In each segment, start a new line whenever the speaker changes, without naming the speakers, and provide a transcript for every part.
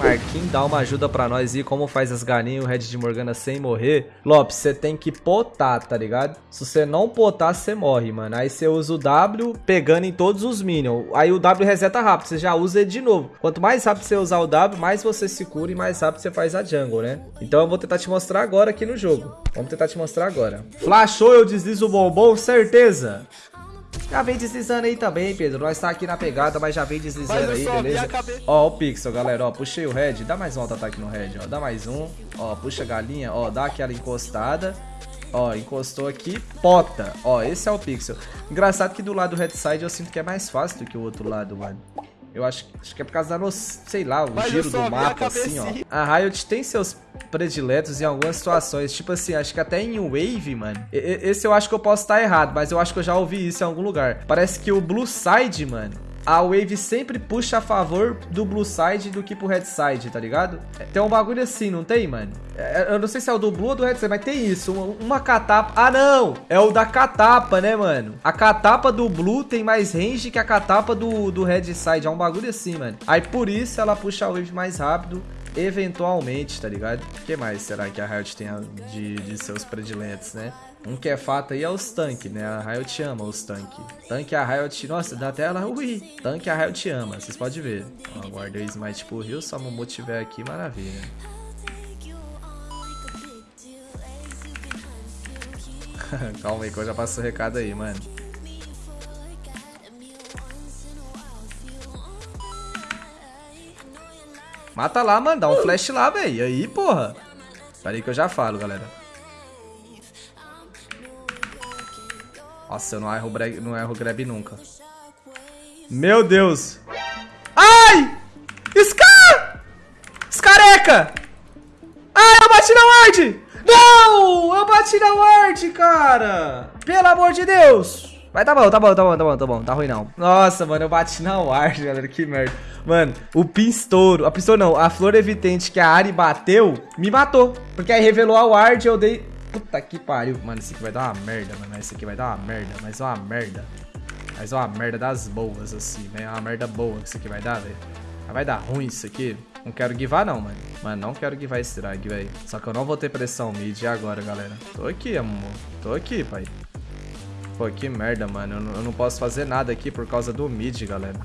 Marquinhos, dá uma ajuda pra nós aí, como faz as galinhas o Red de Morgana sem morrer. Lopes, você tem que potar, tá ligado? Se você não potar, você morre, mano. Aí você usa o W pegando em todos os minions. Aí o W reseta rápido, você já usa ele de novo. Quanto mais rápido você usar o W, mais você se cura e mais rápido você faz a jungle, né? Então eu vou tentar te mostrar agora aqui no jogo. Vamos tentar te mostrar agora. Flashou, eu deslizo o bombom, certeza. Já vem deslizando aí também, Pedro. Nós tá aqui na pegada, mas já vem deslizando aí, beleza? Ó, o Pixel, galera, ó. Puxei o Red. Dá mais um auto-ataque no Red, ó. Dá mais um. Ó, puxa a galinha, ó. Dá aquela encostada. Ó, encostou aqui, pota. Ó, esse é o Pixel. Engraçado que do lado do Red Side eu sinto que é mais fácil do que o outro lado, mano. Eu acho, acho que é por causa da, no, sei lá, o Mas giro do mapa, assim, ó. A Riot tem seus prediletos em algumas situações. Tipo assim, acho que até em Wave, mano. Esse eu acho que eu posso estar errado, mas eu acho que eu já ouvi isso em algum lugar. Parece que o Blue Side, mano, a Wave sempre puxa a favor do Blue Side do que pro Red Side, tá ligado? Tem um bagulho assim, não tem, mano? É, eu não sei se é o do Blue ou do Red Side, mas tem isso. Uma, uma catapa... Ah, não! É o da catapa, né, mano? A catapa do Blue tem mais range que a catapa do, do Red Side. É um bagulho assim, mano. Aí por isso ela puxa a Wave mais rápido eventualmente, tá ligado? O que mais será que a Riot tem de, de seus prediletos, né? Um que é fato aí é os tanques, né? A Riot ama os tanques. Tanque a Riot... Nossa, dá até ela... Ui! Tanque a Riot ama, vocês podem ver. Ó, guardei o Smite pro Rio, só Momo tiver aqui, maravilha. Calma aí que eu já passo o recado aí, mano. Mata lá, mano. Dá um flash lá, velho. Aí, porra. Pera aí que eu já falo, galera. Nossa, eu não erro, não erro grab nunca. Meu Deus. Ai! Scar! Scareca! Ai, eu bati na ward! Não! Eu bati na ward, cara! Pelo amor de Deus! Vai, tá bom, tá bom, tá bom, tá bom, tá bom. Tá ruim não. Nossa, mano, eu bati na ward, galera. Que merda. Mano, o pinstouro, a pinstouro não, a flor evitante que a Ari bateu, me matou. Porque aí revelou a ward e eu dei... Puta que pariu. Mano, isso aqui vai dar uma merda, mano. Isso aqui vai dar uma merda, mas uma merda. Mas uma merda das boas, assim, né? Uma merda boa que isso aqui vai dar, velho. Vai dar ruim isso aqui. Não quero guivar não, mano. Mano, não quero guivar esse drag, velho. Só que eu não vou ter pressão mid. Agora, galera? Tô aqui, amor. Tô aqui, pai. Pô, que merda, mano. Eu não, eu não posso fazer nada aqui por causa do mid, galera.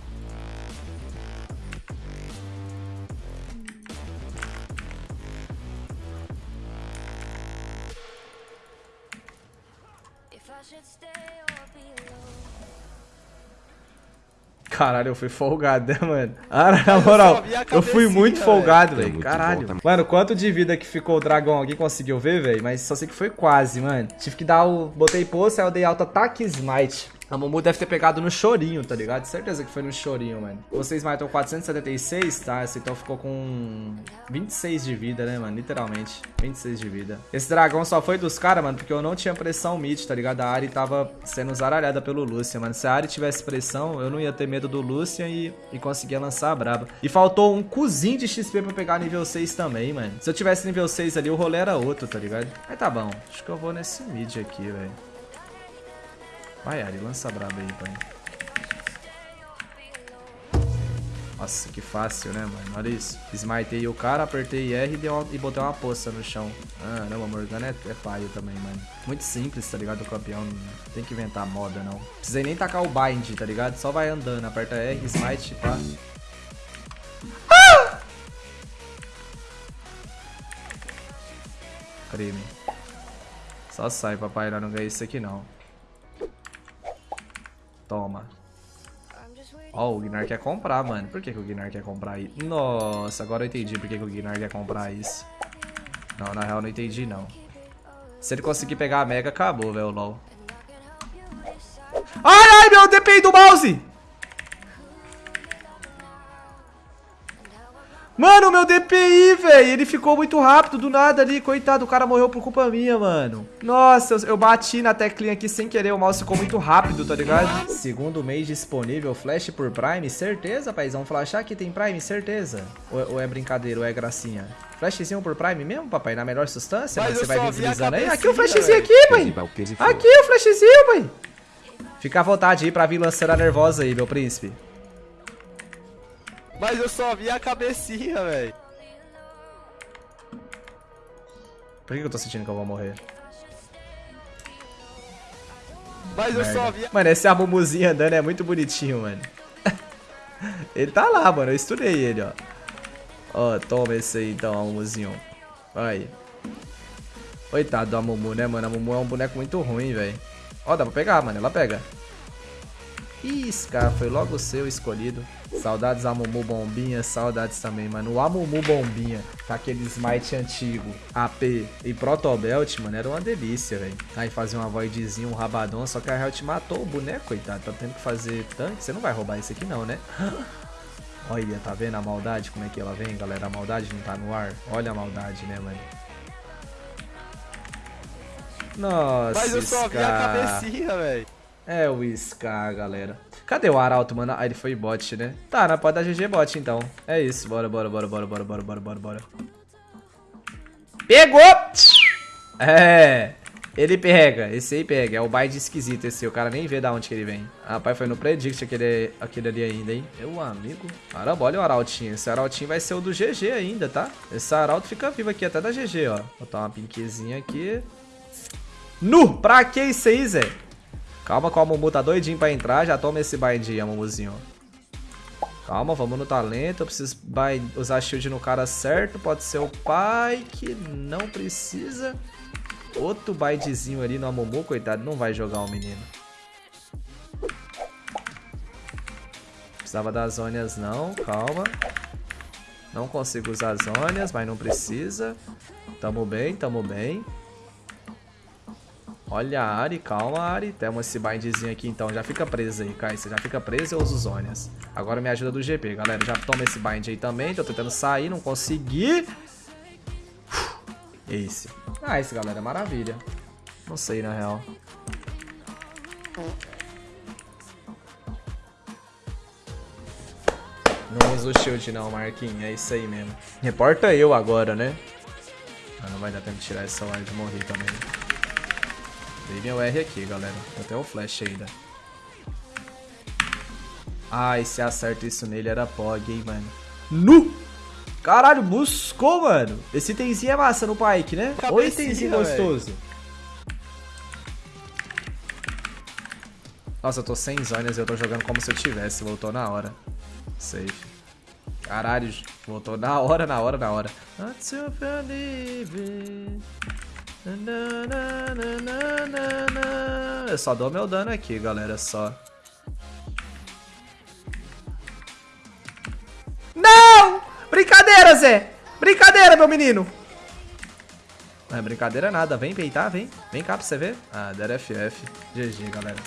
Caralho, eu fui folgado, né, mano? Ah, na moral, eu fui muito folgado, velho. Caralho. Bom, mano, quanto de vida que ficou o dragão? Alguém conseguiu ver, velho? Mas só sei que foi quase, mano. Tive que dar o... Botei poço, aí eu dei alta ataque smite. A Momu deve ter pegado no chorinho, tá ligado? Certeza que foi no chorinho, mano. Vocês matam 476, tá? Esse então ficou com 26 de vida, né, mano? Literalmente. 26 de vida. Esse dragão só foi dos caras, mano, porque eu não tinha pressão mid, tá ligado? A Ari tava sendo zaralhada pelo Lucian, mano. Se a Ari tivesse pressão, eu não ia ter medo do Lucian e, e conseguia lançar a braba. E faltou um cozinho de XP pra pegar nível 6 também, mano. Se eu tivesse nível 6 ali, o rolê era outro, tá ligado? Mas tá bom. Acho que eu vou nesse mid aqui, velho. Vai, Ari, lança braba aí, pai. Nossa, que fácil, né, mano? Olha isso. Smitei o cara, apertei R e, deu, e botei uma poça no chão. Ah, não, a Morgana é, é paio também, mano. Muito simples, tá ligado? O campeão não tem que inventar moda, não. Precisei nem tacar o bind, tá ligado? Só vai andando. Aperta R, smite, pá. Ah! Crime. Só sai, papai. Não ganhei isso aqui, não. Toma. Ó, oh, o Gnar quer comprar, mano. Por que, que o Gnar quer comprar isso? Nossa, agora eu entendi por que, que o Gnar quer comprar isso. Não, na real não entendi, não. Se ele conseguir pegar a Mega, acabou, velho, LOL. Ai, ai, meu DPI do mouse! Mano, meu DPI, velho, ele ficou muito rápido do nada ali, coitado, o cara morreu por culpa minha, mano. Nossa, eu, eu, bati na teclinha aqui sem querer, o mouse ficou muito rápido, tá ligado? Segundo mês disponível, flash por Prime, certeza, paizão? Flashar que tem Prime, certeza? Ou, ou, é brincadeira, ou é gracinha? Flashzinho por Prime mesmo, papai, na melhor substância? Mas, você vai deslizando aí? Aqui o flashzinho aqui, pai. Aqui o flashzinho, pai. Fica à vontade aí pra vir lançando a nervosa aí, meu príncipe.
Mas eu só vi a cabecinha, velho.
Por que eu tô sentindo que eu vou morrer?
Mas Merda. eu só vi...
Mano, esse amumuzinho andando é muito bonitinho, mano. ele tá lá, mano. Eu estudei ele, ó. Ó, toma esse aí, então, amumuzinho. Aí. Coitado do Amumu, né, mano? A Amumu é um boneco muito ruim, velho. Ó, dá pra pegar, mano. Ela pega. Ih, cara, foi logo seu escolhido. Saudades Amumu Bombinha, saudades também, mano. O Amumu Bombinha, com aquele smite antigo, AP e Protobelt, mano, era uma delícia, velho. Aí fazia uma voidzinha, um rabadão, só que a Helt matou o boneco, coitado. Tá tendo que fazer tanque. Você não vai roubar esse aqui não, né? Olha, tá vendo a maldade, como é que ela vem, galera? A maldade não tá no ar. Olha a maldade, né, mano? Nossa,
Mas eu só vi a cabecinha, velho.
É o Scar, galera. Cadê o Arauto, mano? Ah, ele foi bot, né? Tá, na pode dar GG bot, então. É isso. Bora, bora, bora, bora, bora, bora, bora, bora, bora. Pegou! É. Ele pega. Esse aí pega. É o bind esquisito esse. O cara nem vê da onde que ele vem. Rapaz, foi no predict aquele, aquele ali ainda, hein? Meu amigo. Caramba, olha o Arautinho. Esse Arautinho vai ser o do GG ainda, tá? Esse Arauto fica vivo aqui até da GG, ó. Vou botar uma pinquezinha aqui. Nu! Pra que isso aí, Zé? Calma que o Amumu tá doidinho pra entrar. Já toma esse bind aí, Amumuzinho. Calma, vamos no talento. Eu preciso usar shield no cara certo. Pode ser o pai que não precisa. Outro bindzinho ali no Amumu, coitado. Não vai jogar o menino. Precisava das zônias não, calma. Não consigo usar as zônias, mas não precisa. Tamo bem, tamo bem. Olha a Ari, calma Ari. Temos esse bindzinho aqui então. Já fica preso aí, Kai. Você já fica preso, eu uso zônias. Agora me ajuda do GP, galera. Já toma esse bind aí também. Tô tentando sair, não consegui. Esse. Ah, esse, galera, maravilha. Não sei, na real. Não uso shield não, Marquinhos. É isso aí mesmo. Reporta eu agora, né? Ah, não vai dar tempo de tirar essa ward e morrer também. Dei meu R aqui, galera. Até o flash ainda. Ai, se acerta isso nele era POG, hein, mano. Nu! Caralho, buscou, mano. Esse itemzinho é massa no Pike, né? Oi, Ô itemzinho gostoso. Véio. Nossa, eu tô sem zonas e eu tô jogando como se eu tivesse. Voltou na hora. Safe. Caralho, voltou na hora, na hora, na hora. Not eu só dou meu dano aqui, galera, só. Não! Brincadeira, Zé! Brincadeira, meu menino! Não é brincadeira nada. Vem peitar, vem. Vem cá pra você ver. Ah, deram FF. GG, galera.